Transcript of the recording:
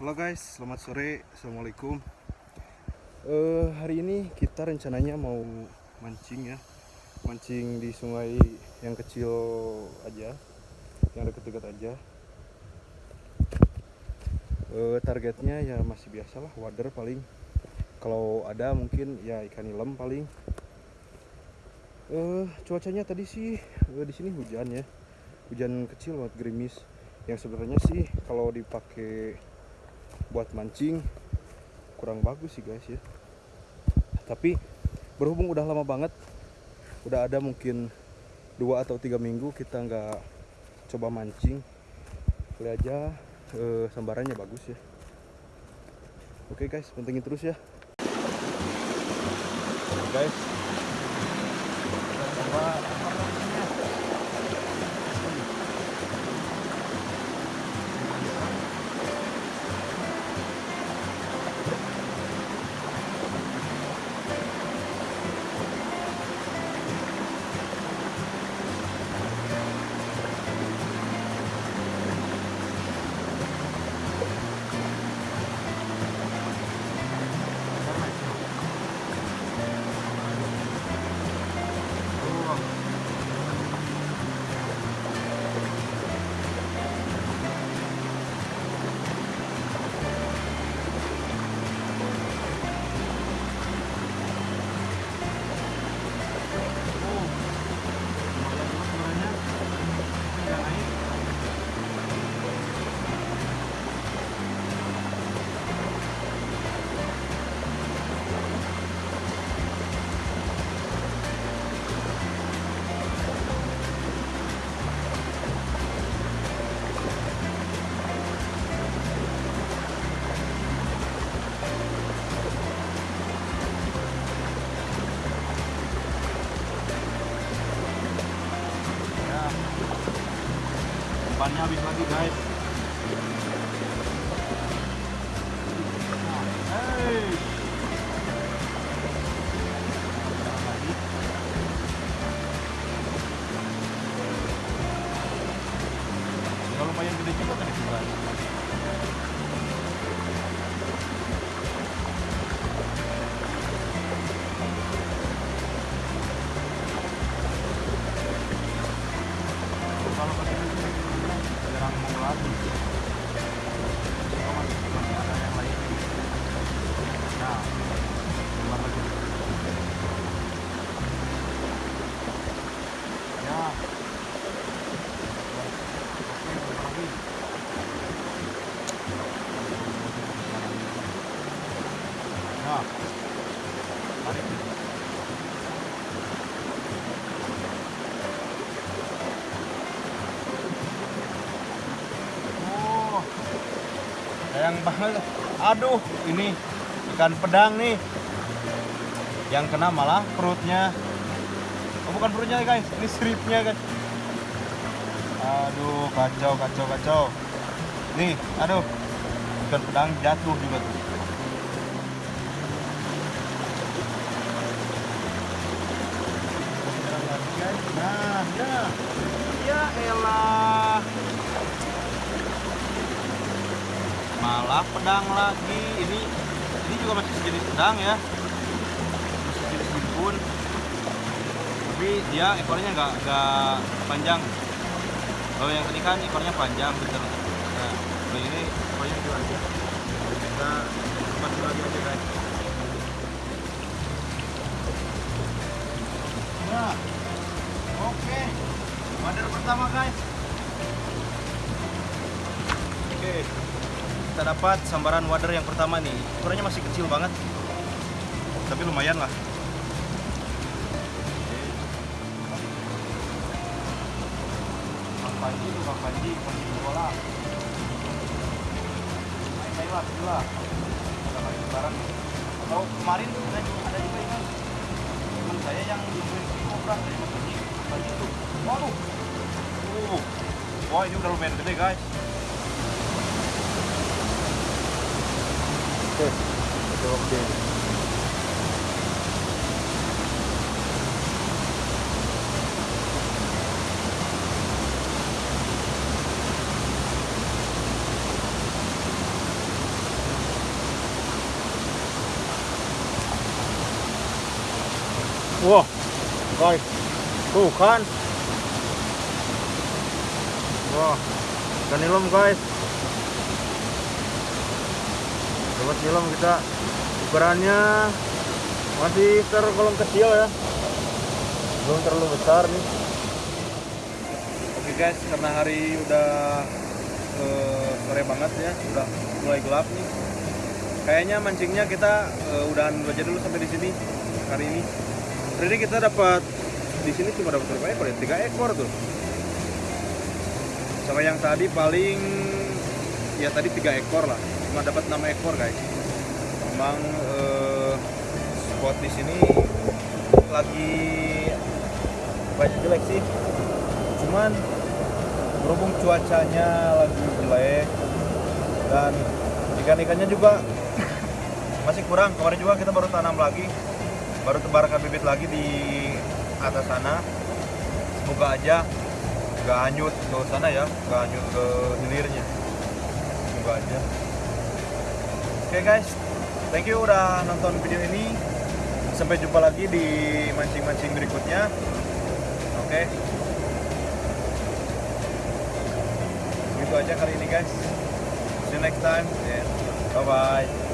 Halo guys, selamat sore, assalamualaikum. Eh hari ini kita rencananya mau mancing ya, mancing di sungai yang kecil aja, yang dekat-dekat aja. Eh targetnya ya masih biasa lah, wader paling. Kalau ada mungkin ya ikan nilem paling. Eh cuacanya tadi sih eh, di sini hujan ya, hujan kecil banget gerimis. Yang sebenarnya sih kalau dipakai buat mancing kurang bagus sih guys ya. Tapi berhubung udah lama banget udah ada mungkin dua atau tiga minggu kita nggak coba mancing kali aja eh, sambarannya bagus ya. Oke guys pentingin terus ya. Guys umpannya habis lagi guys. Ya lumayan gede juga tadi guys jarang mau lagi Oh, masih masih ada yang lain nah keluar lagi ya oke keluar lagi nah tarik Oh, sayang banget. Aduh, ini ikan pedang nih. Yang kena malah perutnya. Oh, bukan perutnya guys, ini stripnya guys. Aduh, kacau, kacau, kacau. Nih, aduh, ikan pedang jatuh juga tuh. Nah, ya, ya elah. Malah pedang lagi. Ini ini juga masih sejenis pedang ya. Masih sejenis bimpun tapi dia ekornya nggak nggak panjang. Kalau yang tadi kan ekornya panjang bener. Nah kalau ini ekornya kecil aja kita masih lagi aja guys. Nah oke. Wader pertama guys. Oke kita dapat sambaran wader yang pertama nih. Ukurannya masih kecil banget. Tapi lumayan lah. Panji Bang Panji Panji bola main main lah gila ada lagi barang atau kemarin ada juga ada juga ini teman saya yang di Cobra dari Bang Panji Panji tuh waduh. Uh. Wah ini udah lumayan gede guys Окей. Это окей. Wow, guys, cool kan? Wow, can you guys? Coba nilem kita ukurannya masih tergolong kecil ya, belum terlalu besar nih. Oke guys, karena hari udah sore banget ya, udah mulai gelap nih. Kayaknya mancingnya kita eh, udahan aja dulu sampai di sini hari ini. Hari ini kita dapat di sini cuma dapat berapa ekor ya? Tiga ekor tuh. Sama yang tadi paling ya tadi tiga ekor lah, cuma dapat enam ekor guys. Memang eh, spot di sini lagi banyak jelek sih. Cuman berhubung cuacanya lagi jelek dan ikan-ikannya juga masih kurang. Kemarin juga kita baru tanam lagi baru tebarkan bibit lagi di atas sana. Semoga aja nggak hanyut ke sana ya nggak hanyut ke hilirnya aja. Oke guys. Thank you udah nonton video ini. Sampai jumpa lagi di mancing-mancing berikutnya. Oke. Gitu aja kali ini guys. See you next time and bye bye